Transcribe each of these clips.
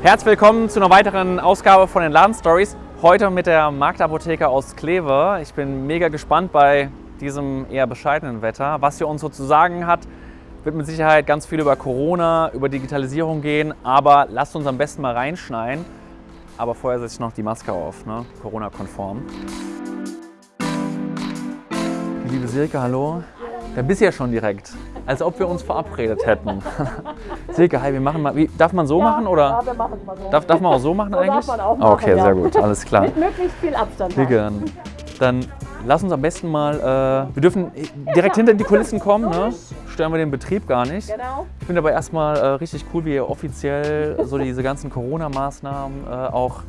Herzlich willkommen zu einer weiteren Ausgabe von den Laden Stories. Heute mit der Marktapotheke aus Kleve. Ich bin mega gespannt bei diesem eher bescheidenen Wetter. Was hier uns so zu sagen hat, wird mit Sicherheit ganz viel über Corona, über Digitalisierung gehen. Aber lasst uns am besten mal reinschneien. Aber vorher setze ich noch die Maske auf, ne? Corona-konform. Liebe Silke, hallo. Da bist du ja schon direkt. Als ob wir uns verabredet hätten. Silke, hi, wir machen mal. Wie, darf man so machen oder? Ja, wir machen es mal so. Darf, darf man auch so machen So eigentlich? darf man auch machen, okay, ja. sehr gut, alles klar. Mit möglichst viel Abstand. Silke, dann, dann lass uns am besten mal. Äh, wir dürfen direkt hinter die Kulissen kommen, ne? Stören wir den Betrieb gar nicht. Genau. Ich finde aber erstmal äh, richtig cool, wie ihr offiziell so diese ganzen Corona-Maßnahmen äh, auch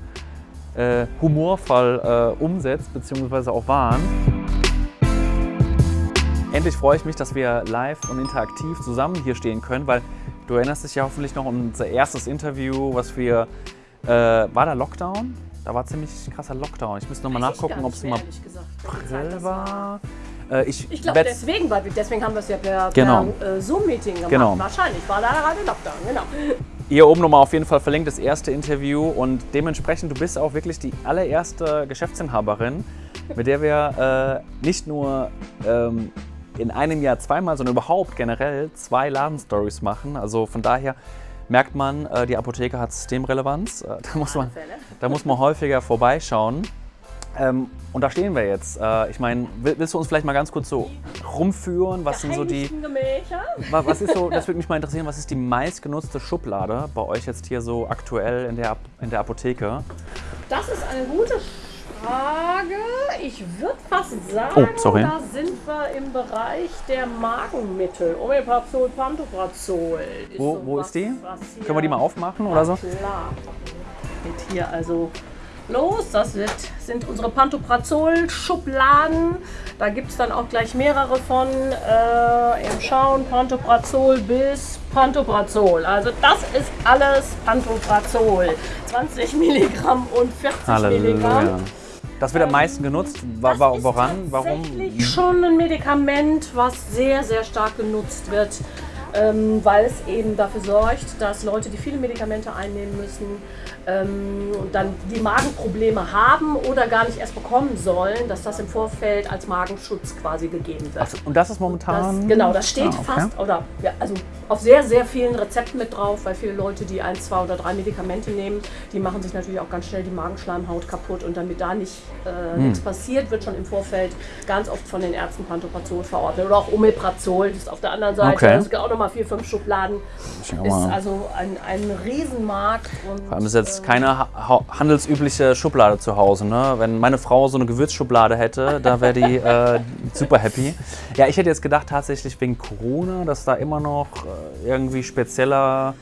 äh, humorvoll äh, umsetzt, beziehungsweise auch waren. Endlich freue ich mich, dass wir live und interaktiv zusammen hier stehen können, weil du erinnerst dich ja hoffentlich noch an unser erstes Interview, was wir. Äh, war da Lockdown? Da war ziemlich krasser Lockdown. Ich müsste nochmal nachgucken, ob es im April war. Äh, ich Ich glaube deswegen, weil wir, deswegen haben wir es ja per, Genau. per äh, Zoom-Meeting gemacht. Genau. Wahrscheinlich war da gerade Lockdown, genau. Hier oben nochmal auf jeden Fall verlinkt das erste Interview und dementsprechend, du bist auch wirklich die allererste Geschäftsinhaberin, mit der wir äh, nicht nur ähm, in einem Jahr zweimal, sondern überhaupt generell zwei Ladenstories machen. Also von daher merkt man, äh, die Apotheke hat Systemrelevanz. Äh, da, muss man, Fälle. da muss man häufiger vorbeischauen. Ähm, und da stehen wir jetzt. Äh, ich meine, will- willst du uns vielleicht mal ganz kurz so rumführen? Was sind so die, Was ist so, das würde mich mal interessieren, was ist die meistgenutzte Schublade bei euch jetzt hier so aktuell in der, in der Apotheke? Das ist eine gute Frage. Ich würde fast sagen, Oh, sorry. da sind wir im Bereich der Magenmittel. Omeprazol, Pantoprazol. Wo, so wo was, ist die? Können wir die mal aufmachen oder so? Klar. Geht hier also los. Das wird, sind unsere Pantoprazol-Schubladen. Da gibt es dann auch gleich mehrere von. Äh, Im Schauen Pantoprazol bis Pantoprazol. Also das ist alles Pantoprazol. 20 Milligramm und 40 Milligramm. Das wird am meisten genutzt. Wa Das wa ist woran? Warum? tatsächlich schon ein Medikament, was sehr, sehr stark genutzt wird, ähm, weil es eben dafür sorgt, dass Leute, die viele Medikamente einnehmen müssen, ähm, und dann die Magenprobleme haben oder gar nicht erst bekommen sollen, dass das im Vorfeld als Magenschutz quasi gegeben wird. Ach, und das ist Das, momentan. genau, das steht Ah, okay. fast oder ja, also auf sehr, sehr vielen Rezepten mit drauf, weil viele Leute, die ein, zwei oder drei Medikamente nehmen, die machen sich natürlich auch ganz schnell die Magenschleimhaut kaputt und damit da nicht äh, Hm. nichts passiert, wird schon im Vorfeld ganz oft von den Ärzten Pantoprazol verordnet oder auch Omeprazol, das ist auf der anderen Seite, Okay. das gibt auch nochmal vier, fünf Schubladen, ist also ein, ein Riesenmarkt. Und, Vor allem ist jetzt keine ha ha- handelsübliche Schublade zu Hause. Ne? Wenn meine Frau so eine Gewürzschublade hätte, da wäre die äh, super happy. Ja, ich hätte jetzt gedacht, tatsächlich wegen Corona, dass da immer noch äh, irgendwie spezieller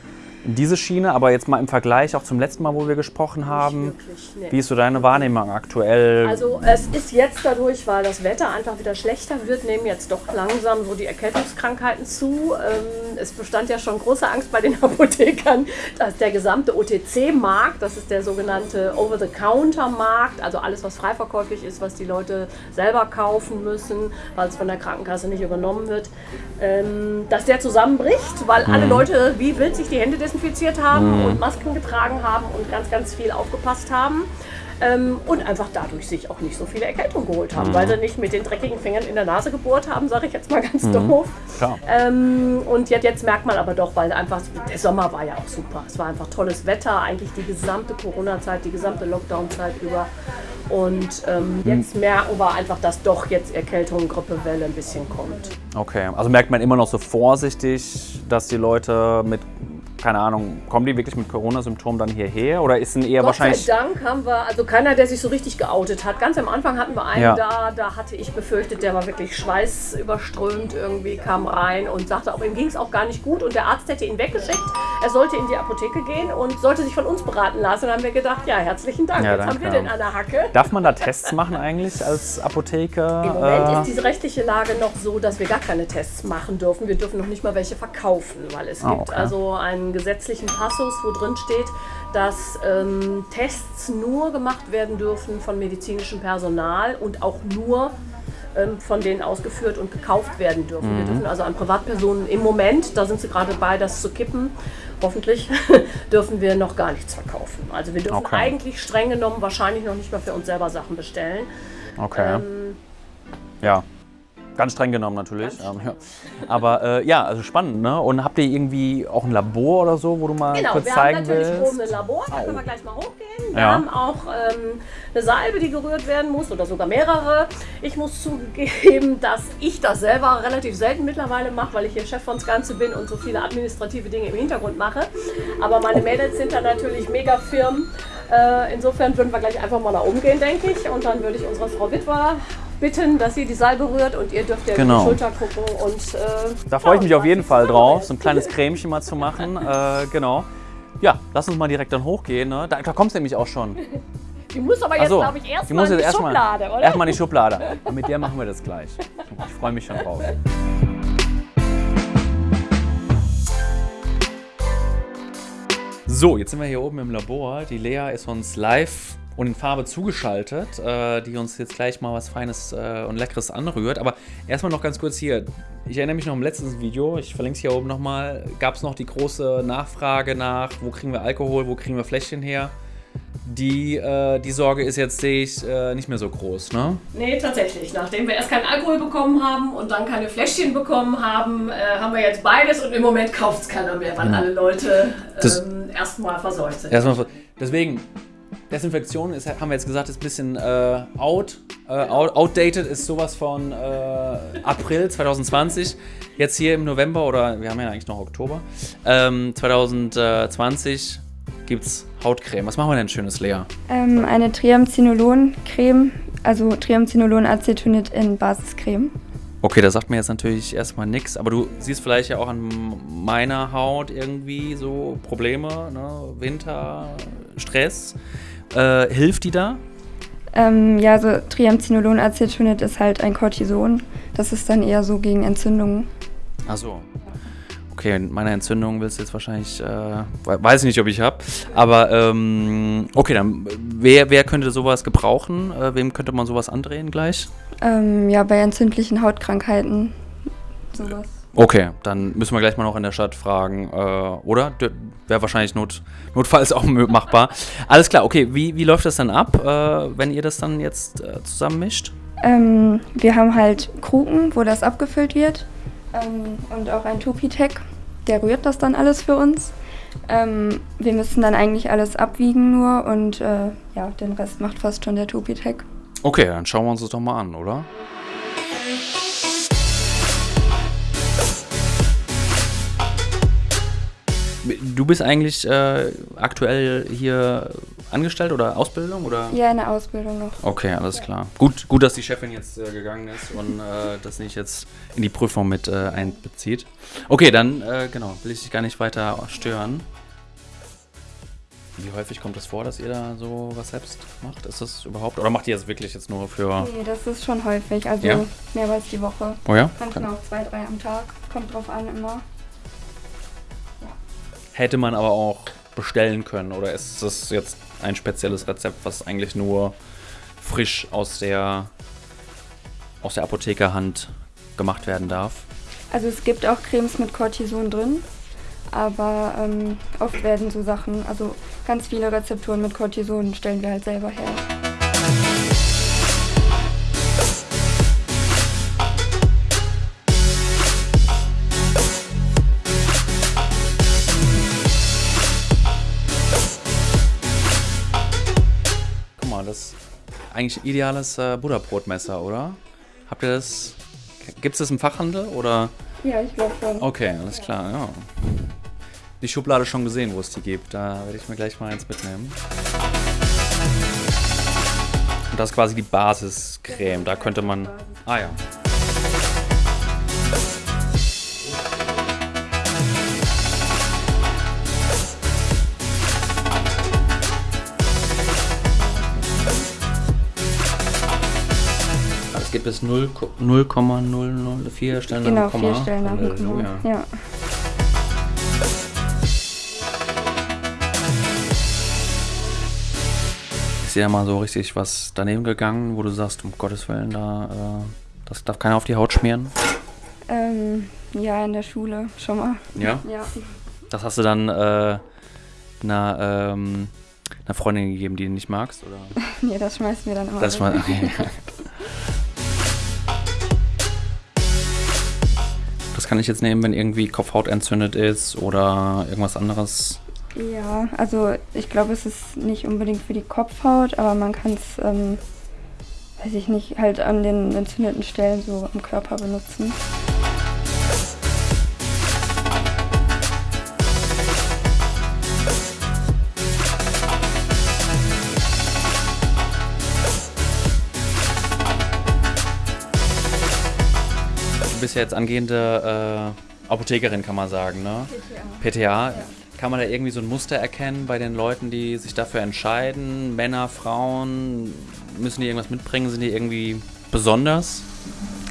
diese Schiene, aber jetzt mal im Vergleich auch zum letzten Mal, wo wir gesprochen haben. wirklich, nee. Wie ist so deine Wahrnehmung aktuell? Also es ist jetzt dadurch, weil das Wetter einfach wieder schlechter wird, nehmen jetzt doch langsam so die Erkältungskrankheiten zu. Ähm, es bestand ja schon große Angst bei den Apothekern, dass der gesamte OTC-Markt, das ist der sogenannte Over-the-Counter-Markt, also alles, was freiverkäuflich ist, was die Leute selber kaufen müssen, weil es von der Krankenkasse nicht übernommen wird, ähm, dass der zusammenbricht, weil alle Leute wie wild sich die Hände desinfiziert haben und Masken getragen haben und ganz, ganz viel aufgepasst haben. Ähm, und einfach dadurch sich auch nicht so viele Erkältungen geholt haben, weil sie nicht mit den dreckigen Fingern in der Nase gebohrt haben, sage ich jetzt mal ganz doof. Klar. Ähm, und jetzt, jetzt merkt man aber doch, weil einfach der Sommer war ja auch super. Es war einfach tolles Wetter, eigentlich die gesamte Corona-Zeit, die gesamte Lockdown-Zeit über. Und ähm, jetzt merken wir einfach, dass doch jetzt Erkältung, Grippewelle ein bisschen kommt. Okay, also merkt man immer noch so vorsichtig, dass die Leute mit, keine Ahnung, kommen die wirklich mit Corona-Symptomen dann hierher? Oder ist denn eher Gott sei wahrscheinlich. Dank haben wir, also keiner, der sich so richtig geoutet hat. Ganz am Anfang hatten wir einen Ja. da, da hatte ich befürchtet, der war wirklich schweißüberströmt irgendwie, kam rein und sagte, auch ihm ging es auch gar nicht gut und der Arzt hätte ihn weggeschickt. Er sollte in die Apotheke gehen und sollte sich von uns beraten lassen. Und dann haben wir gedacht, ja, herzlichen Dank, Ja, jetzt haben wir den an der Hacke. Darf man da Tests machen eigentlich als Apotheker? Im Moment Äh, ist diese rechtliche Lage noch so, dass wir gar keine Tests machen dürfen. Wir dürfen noch nicht mal welche verkaufen, weil es Ah, gibt okay. also einen gesetzlichen Passus, wo drin steht, dass ähm, Tests nur gemacht werden dürfen von medizinischem Personal und auch nur ähm, von denen ausgeführt und gekauft werden dürfen. Mhm. Wir dürfen also an Privatpersonen im Moment, da sind sie gerade bei, das zu kippen. hoffentlich, dürfen wir noch gar nichts verkaufen. Also wir dürfen Okay. eigentlich streng genommen wahrscheinlich noch nicht mal für uns selber Sachen bestellen. Okay. Ähm, ja. Ganz streng genommen natürlich. Ganz Ähm, ja. Aber äh, ja, also spannend, ne? Und habt ihr irgendwie auch ein Labor oder so, wo du mal Genau, kurz wir zeigen haben natürlich willst? oben ein Labor, da können wir gleich mal hochgehen. Wir Ja. haben auch ähm, eine Salbe, die gerührt werden muss oder sogar mehrere. Ich muss zugeben, dass ich das selber relativ selten mittlerweile mache, weil ich hier Chef von Ganze bin und so viele administrative Dinge im Hintergrund mache. Aber meine Mädels sind da natürlich mega firm. Äh, insofern würden wir gleich einfach mal nach oben gehen, denke ich. Und dann würde ich unsere Frau Witwer bitten, dass sie die Salbe rührt und ihr dürft ja Genau. die Schulter gucken. Und, äh, Da freue ich mich auf jeden Fall drauf, so ein kleines Cremchen mal zu machen. äh, genau. Ja, lass uns mal direkt dann hochgehen. Ne? Da, da kommst du nämlich auch schon. Die muss aber jetzt, so, glaube ich, erstmal in die erstmal Schublade, oder? erstmal in die Schublade. Und mit der machen wir das gleich. Ich freue mich schon drauf. So, jetzt sind wir hier oben im Labor. Die Lea ist uns live und in Farbe zugeschaltet, äh, die uns jetzt gleich mal was Feines äh, und Leckeres anrührt. Aber erstmal noch ganz kurz hier. Ich erinnere mich noch im letzten Video, ich verlinke es hier oben nochmal, gab es noch die große Nachfrage nach, wo kriegen wir Alkohol, wo kriegen wir Fläschchen her. Die, äh, die Sorge ist jetzt, sehe ich, äh, nicht mehr so groß, ne? Nee, tatsächlich. Nachdem wir erst keinen Alkohol bekommen haben und dann keine Fläschchen bekommen haben, äh, haben wir jetzt beides und im Moment kauft es keiner mehr, weil Genau. alle Leute ähm, erstmal verseucht sind. Erstmal, deswegen, Desinfektion ist, haben wir jetzt gesagt, ist ein bisschen äh, out, äh, out. Outdated ist sowas von äh, April 2020. Jetzt hier im November oder wir haben ja eigentlich noch Oktober. Ähm, 2020 gibt es Hautcreme. Was machen wir denn Schönes, Lea? Ähm, eine Triamcinolon-Creme, also Triamcinolon-Acetonit in Basiscreme. Okay, das sagt mir jetzt natürlich erstmal nichts, aber du siehst vielleicht ja auch an meiner Haut irgendwie so Probleme, ne? Winter, Stress. Äh, hilft die da? Ähm, ja, so Triamcinolon-Acetonit ist halt ein Cortison. Das ist dann eher so gegen Entzündungen. Ach so. Okay, meine Entzündung willst du jetzt wahrscheinlich, äh, we- weiß ich nicht, ob ich habe. Aber ähm, okay, dann wer, wer könnte sowas gebrauchen? Äh, wem könnte man sowas andrehen gleich? Ähm, ja, bei entzündlichen Hautkrankheiten sowas. Okay, dann müssen wir gleich mal noch in der Stadt fragen, äh, oder? Wäre wahrscheinlich not, notfalls auch machbar. Alles klar, okay, wie, wie läuft das dann ab, äh, wenn ihr das dann jetzt äh, zusammenmischt? Ähm, wir haben halt Kruken, wo das abgefüllt wird. Ähm, und auch ein Tupitec, der rührt das dann alles für uns. Ähm, wir müssen dann eigentlich alles abwiegen nur und äh, ja, den Rest macht fast schon der Tupitec. Okay, dann schauen wir uns das doch mal an, oder? Du bist eigentlich äh, aktuell hier angestellt oder Ausbildung oder? Ja, eine Ausbildung noch. Okay, alles klar. Gut, gut, dass die Chefin jetzt äh, gegangen ist und äh, das nicht jetzt in die Prüfung mit äh, einbezieht. Okay, dann äh, genau, will ich dich gar nicht weiter stören. Wie häufig kommt es vor, dass ihr da so was selbst macht? Ist das überhaupt? Oder macht ihr das wirklich jetzt nur für. Nee, das ist schon häufig, also Ja? mehrmals die Woche. Oh ja? Manchmal auch zwei, drei am Tag. Kommt drauf an immer. Hätte man aber auch bestellen können oder ist das jetzt ein spezielles Rezept, was eigentlich nur frisch aus der aus der Apothekerhand gemacht werden darf? Also es gibt auch Cremes mit Cortison drin, aber ähm, oft werden so Sachen, also ganz viele Rezepturen mit Cortison stellen wir halt selber her. Eigentlich ein ideales äh, Butterbrotmesser, oder? Habt ihr das? Gibt es das im Fachhandel oder? Ja, ich glaube schon. Okay, alles klar, ja. Die Schublade schon gesehen, wo es die gibt. Da werde ich mir gleich mal eins mitnehmen. Und das ist quasi die Basiscreme. Da könnte man. Ah ja. Bis 0 0,004 Stellen nach Genau, dem Komma. vier Stellen nach dem Komma. Halleluja. Ja. Ist da mal so richtig was daneben gegangen, wo du sagst, um Gottes Willen, da, äh, das darf keiner auf die Haut schmieren? Ähm, ja, in der Schule schon mal. Ja? Ja. Das hast du dann äh, einer, ähm, einer Freundin gegeben, die du nicht magst? Oder? nee, das schmeißen wir dann immer Das weg. mal, okay. kann ich jetzt nehmen, wenn irgendwie Kopfhaut entzündet ist oder irgendwas anderes. Ja, also ich glaube, es ist nicht unbedingt für die Kopfhaut, aber man kann es, ähm, weiß ich nicht, halt an den entzündeten Stellen so am Körper benutzen. Ja jetzt angehende äh, Apothekerin, kann man sagen, ne? PTA. Kann man da irgendwie so ein Muster erkennen bei den Leuten, die sich dafür entscheiden? Männer, Frauen, müssen die irgendwas mitbringen? Sind die irgendwie besonders?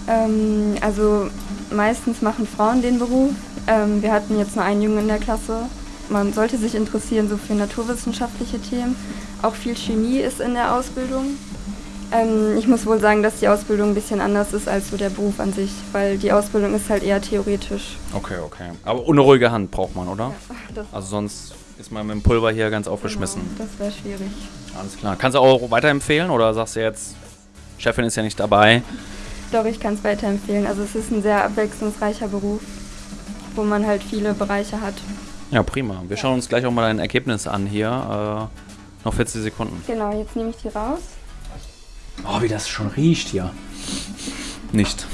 Ähm, also meistens machen Frauen den Beruf. Ähm, wir hatten jetzt nur einen Jungen in der Klasse. Man sollte sich interessieren so für naturwissenschaftliche Themen. Auch viel Chemie ist in der Ausbildung. Ähm, ich muss wohl sagen, dass die Ausbildung ein bisschen anders ist als so der Beruf an sich, weil die Ausbildung ist halt eher theoretisch. Okay, okay. Aber eine ruhige Hand braucht man, oder? Das, Also sonst ist man mit dem Pulver hier ganz aufgeschmissen. Genau, das wäre schwierig. Alles klar. Kannst du auch weiterempfehlen oder sagst du jetzt, Chefin ist ja nicht dabei? Doch, ich kann es weiterempfehlen. Also es ist ein sehr abwechslungsreicher Beruf, wo man halt viele Bereiche hat. Ja, prima. Wir schauen uns gleich auch mal dein Ergebnis an hier. Äh, noch 40 Sekunden. Genau, jetzt nehme ich die raus. Oh, wie das schon riecht hier. Nicht.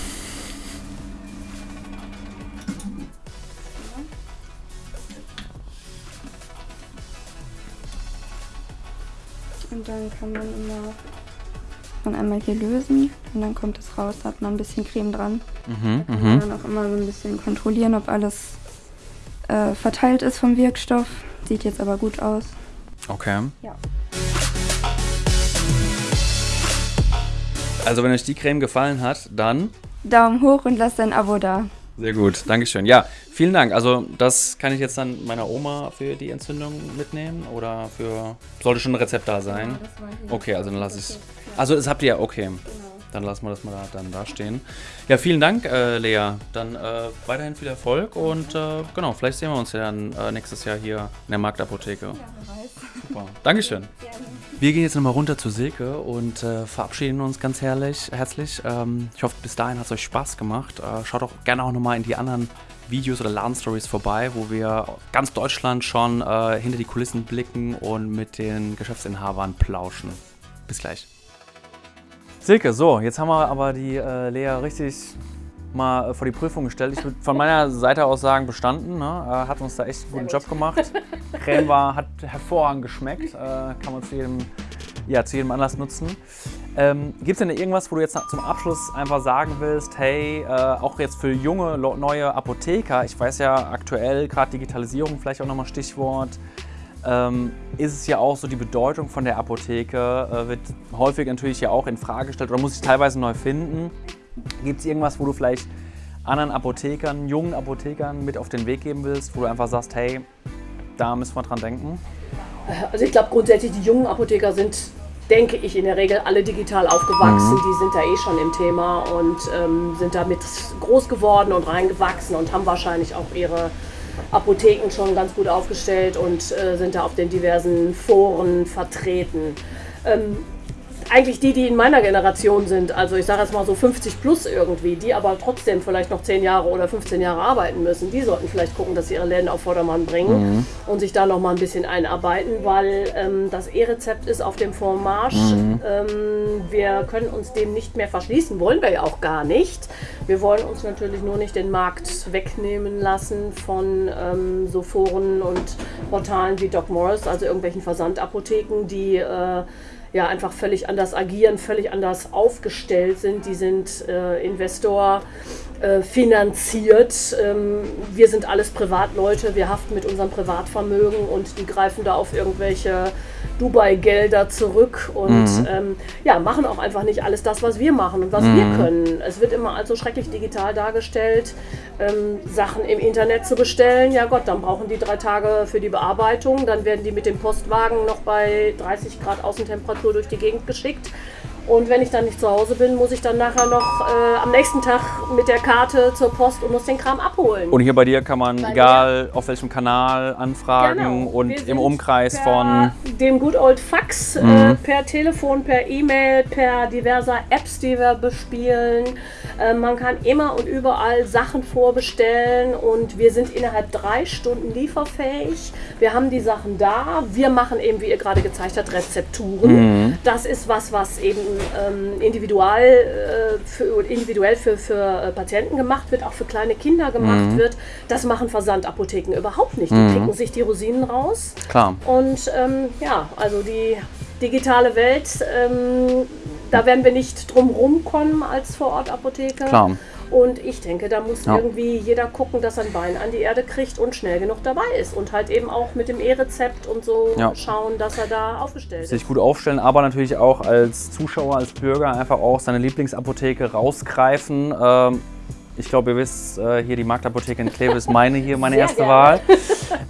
Und dann kann man immer man einmal hier lösen und dann kommt es raus, da hat man ein bisschen Creme dran. Mhm, Kann man mhm. dann auch immer so ein bisschen kontrollieren, ob alles äh, verteilt ist vom Wirkstoff. Sieht jetzt aber gut aus. Okay. Ja. Also wenn euch die Creme gefallen hat, dann Daumen hoch und lasst ein Abo da. sehr gut. Dankeschön. Ja, vielen Dank. Also das kann ich jetzt dann meiner Oma für die Entzündung mitnehmen oder für sollte schon ein Rezept da sein. Okay, also dann lasse ich Also das habt ihr ja, okay. Dann lassen wir das mal da, dann da stehen. Ja, vielen Dank, äh, Lea. Dann äh, weiterhin viel Erfolg und äh, genau, vielleicht sehen wir uns ja dann äh, nächstes Jahr hier in der Marktapotheke. Super. Dankeschön. Wir gehen jetzt nochmal runter zu Silke und äh, verabschieden uns ganz herrlich, herzlich. Ähm, ich hoffe, bis dahin hat es euch Spaß gemacht. Äh, schaut auch gerne auch nochmal in die anderen Videos oder Ladenstories vorbei, wo wir ganz Deutschland schon äh, hinter die Kulissen blicken und mit den Geschäftsinhabern plauschen. Bis gleich. Silke, so, jetzt haben wir aber die äh, Lea richtig mal äh, vor die Prüfung gestellt. Ich würde von meiner Seite aus sagen, bestanden. Ne? Äh, hat uns da echt einen guten Job gemacht. Creme war, hat hervorragend geschmeckt. Äh, kann man zu jedem, ja, zu jedem Anlass nutzen. Ähm, Gibt es denn irgendwas, wo du jetzt zum Abschluss einfach sagen willst, hey, äh, auch jetzt für junge, neue Apotheker, ich weiß ja aktuell, gerade Digitalisierung vielleicht auch nochmal Stichwort, ähm, ist es ja auch so, die Bedeutung von der Apotheke äh, wird häufig natürlich ja auch in Frage gestellt oder muss sich teilweise neu finden. Gibt es irgendwas, wo du vielleicht anderen Apothekern, jungen Apothekern mit auf den Weg geben willst, wo du einfach sagst, hey, da müssen wir dran denken? Also ich glaube grundsätzlich, die jungen Apotheker sind, denke ich, in der Regel alle digital aufgewachsen. Die sind da eh schon im Thema und ähm, sind damit groß geworden und reingewachsen und haben wahrscheinlich auch ihre Apotheken schon ganz gut aufgestellt und äh, sind da auf den diversen Foren vertreten. Ähm, eigentlich die, die in meiner Generation sind, also ich sage jetzt mal so 50 plus irgendwie, die aber trotzdem vielleicht noch 10 Jahre oder 15 Jahre arbeiten müssen, die sollten vielleicht gucken, dass sie ihre Läden auf Vordermann bringen und sich da noch mal ein bisschen einarbeiten, weil ähm, das E-Rezept ist auf dem Vormarsch. Ähm, wir können uns dem nicht mehr verschließen, wollen wir ja auch gar nicht. Wir wollen uns natürlich nur nicht den Markt wegnehmen lassen von ähm, so Foren und Portalen wie Doc Morris, also irgendwelchen Versandapotheken, die äh, ja einfach völlig anders agieren, völlig anders aufgestellt sind. Die sind äh, Investor äh, finanziert. Ähm, wir sind alles Privatleute, wir haften mit unserem Privatvermögen und die greifen da auf irgendwelche Dubai-Gelder zurück und ähm, ja, machen auch einfach nicht alles das, was wir machen und was wir können. Es wird immer als so schrecklich digital dargestellt, ähm, Sachen im Internet zu bestellen. Ja Gott, dann brauchen die drei Tage für die Bearbeitung, dann werden die mit dem Postwagen noch bei 30 Grad Außentemperatur durch die Gegend geschickt. Und wenn ich dann nicht zu Hause bin, muss ich dann nachher noch äh, am nächsten Tag mit der Karte zur Post und muss den Kram abholen. Und hier bei dir kann man, Bei egal auf welchem Kanal, anfragen Genau. Und im Umkreis von. dem Good Old Fax, äh, Mhm. per Telefon, per E-Mail, per diverser Apps, die wir bespielen. Äh, man kann immer und überall Sachen vorbestellen und wir sind innerhalb drei Stunden lieferfähig. Wir haben die Sachen da. Wir machen eben, wie ihr gerade gezeigt habt, Rezepturen. Mhm. Das ist was, was eben ähm, individual, äh, für, individuell für, für äh, Patienten gemacht wird, auch für kleine Kinder gemacht Mhm. wird. Das machen Versandapotheken überhaupt nicht. Die picken sich die Rosinen raus. Klar. Und ähm, ja, also die digitale Welt, ähm, da werden wir nicht drum rumkommen als Vorortapotheke. Klar. Und ich denke, da muss Ja. irgendwie jeder gucken, dass er ein Bein an die Erde kriegt und schnell genug dabei ist. Und halt eben auch mit dem E-Rezept und so Ja. schauen, dass er da aufgestellt ist. sich gut aufstellen, aber natürlich auch als Zuschauer, als Bürger einfach auch seine Lieblingsapotheke rausgreifen. Ähm, ich glaube, ihr wisst, äh, hier die Marktapotheke in Kleve ist meine hier, meine Sehr erste gerne. Wahl.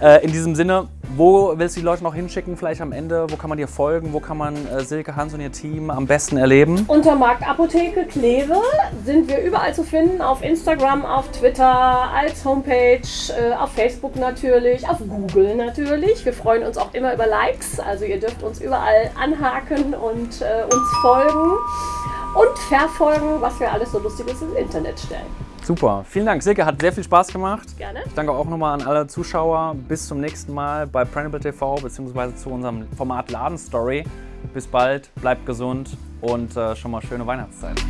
Äh, in diesem Sinne, wo willst du die Leute noch hinschicken? Vielleicht am Ende, wo kann man dir folgen? Wo kann man äh, Silke, Hans und ihr Team am besten erleben? Unter Marktapotheke Kleve sind wir überall zu finden, auf Instagram, auf Twitter, als Homepage, äh, auf Facebook natürlich, auf Google natürlich. Wir freuen uns auch immer über Likes, also ihr dürft uns überall anhaken und äh, uns folgen und verfolgen, was wir alles so Lustiges ins Internet stellen. Super, vielen Dank. Silke, hat sehr viel Spaß gemacht. Gerne. Ich danke auch nochmal an alle Zuschauer. Bis zum nächsten Mal bei Printable TV bzw. zu unserem Format Ladenstory. Bis bald, bleibt gesund und äh, schon mal schöne Weihnachtszeit.